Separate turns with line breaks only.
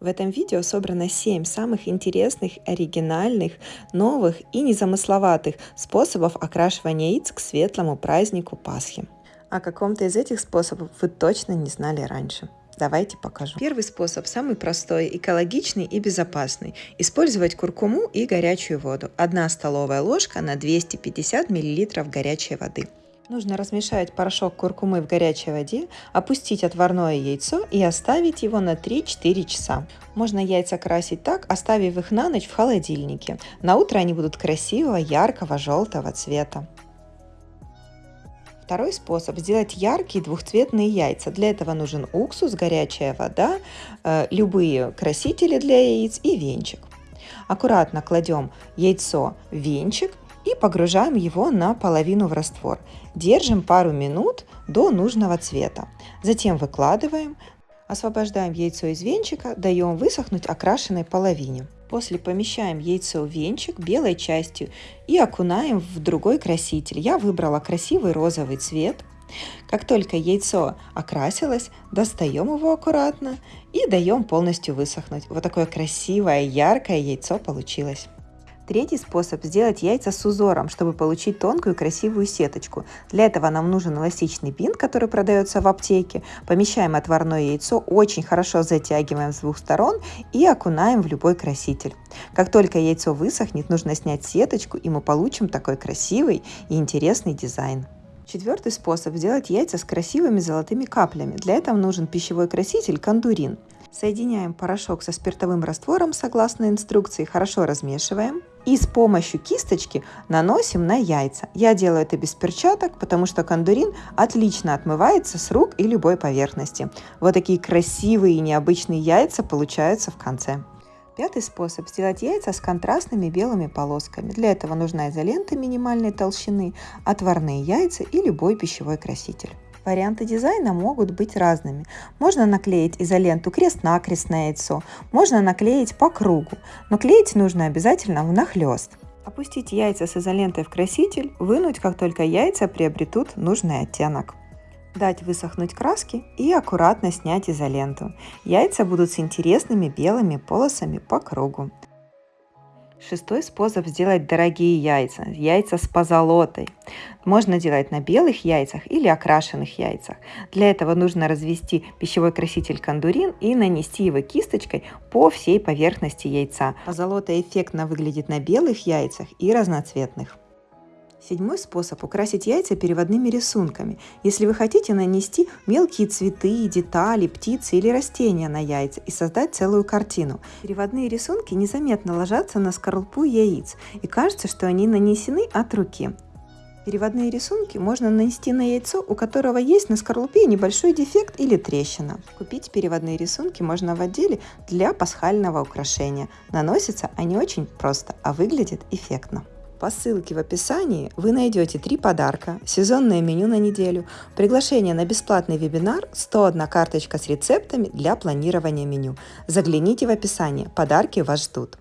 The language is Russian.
В этом видео собрано 7 самых интересных, оригинальных, новых и незамысловатых способов окрашивания яиц к светлому празднику Пасхи. О каком-то из этих способов вы точно не знали раньше. Давайте покажу. Первый способ самый простой, экологичный и безопасный. Использовать куркуму и горячую воду. Одна столовая ложка на 250 мл горячей воды. Нужно размешать порошок куркумы в горячей воде, опустить отварное яйцо и оставить его на 3-4 часа. Можно яйца красить так, оставив их на ночь в холодильнике. На утро они будут красивого, яркого, желтого цвета. Второй способ – сделать яркие двухцветные яйца. Для этого нужен уксус, горячая вода, э, любые красители для яиц и венчик. Аккуратно кладем яйцо в венчик и погружаем его наполовину в раствор. Держим пару минут до нужного цвета. Затем выкладываем, освобождаем яйцо из венчика, даем высохнуть окрашенной половине. После помещаем яйцо в венчик белой частью и окунаем в другой краситель. Я выбрала красивый розовый цвет. Как только яйцо окрасилось, достаем его аккуратно и даем полностью высохнуть. Вот такое красивое, яркое яйцо получилось. Третий способ – сделать яйца с узором, чтобы получить тонкую красивую сеточку. Для этого нам нужен эластичный бинт, который продается в аптеке. Помещаем отварное яйцо, очень хорошо затягиваем с двух сторон и окунаем в любой краситель. Как только яйцо высохнет, нужно снять сеточку, и мы получим такой красивый и интересный дизайн. Четвертый способ – сделать яйца с красивыми золотыми каплями. Для этого нужен пищевой краситель кондурин. Соединяем порошок со спиртовым раствором согласно инструкции, хорошо размешиваем и с помощью кисточки наносим на яйца. Я делаю это без перчаток, потому что кондурин отлично отмывается с рук и любой поверхности. Вот такие красивые и необычные яйца получаются в конце. Пятый способ – сделать яйца с контрастными белыми полосками. Для этого нужна изолента минимальной толщины, отварные яйца и любой пищевой краситель. Варианты дизайна могут быть разными. Можно наклеить изоленту крест-накрест на яйцо, можно наклеить по кругу, но клеить нужно обязательно внахлёст. Опустить яйца с изолентой в краситель, вынуть, как только яйца приобретут нужный оттенок. Дать высохнуть краски и аккуратно снять изоленту. Яйца будут с интересными белыми полосами по кругу. Шестой способ сделать дорогие яйца. Яйца с позолотой. Можно делать на белых яйцах или окрашенных яйцах. Для этого нужно развести пищевой краситель кондурин и нанести его кисточкой по всей поверхности яйца. Позолота эффектно выглядит на белых яйцах и разноцветных. Седьмой способ – украсить яйца переводными рисунками. Если вы хотите нанести мелкие цветы, детали, птицы или растения на яйца и создать целую картину. Переводные рисунки незаметно ложатся на скорлупу яиц и кажется, что они нанесены от руки. Переводные рисунки можно нанести на яйцо, у которого есть на скорлупе небольшой дефект или трещина. Купить переводные рисунки можно в отделе для пасхального украшения. Наносятся они очень просто, а выглядят эффектно. По ссылке в описании вы найдете три подарка, сезонное меню на неделю, приглашение на бесплатный вебинар, 101 карточка с рецептами для планирования меню. Загляните в описание, подарки вас ждут.